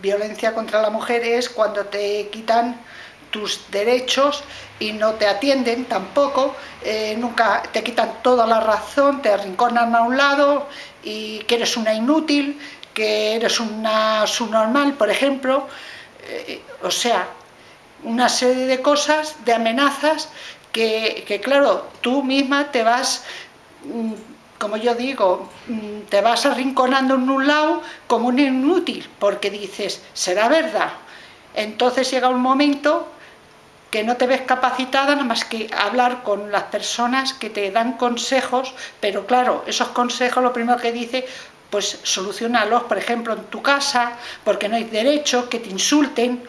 Violencia contra la mujer es cuando te quitan tus derechos y no te atienden tampoco, eh, nunca te quitan toda la razón, te arrinconan a un lado y que eres una inútil, que eres una subnormal, por ejemplo, eh, o sea, una serie de cosas, de amenazas, que, que claro, tú misma te vas mm, como yo digo, mm, te vas arrinconando en un lado como un inútil, porque dices, ¿será verdad? Entonces llega un momento que no te ves capacitada nada más que hablar con las personas que te dan consejos, pero claro, esos consejos lo primero que dice, pues solucionalos, por ejemplo, en tu casa, porque no hay derecho que te insulten,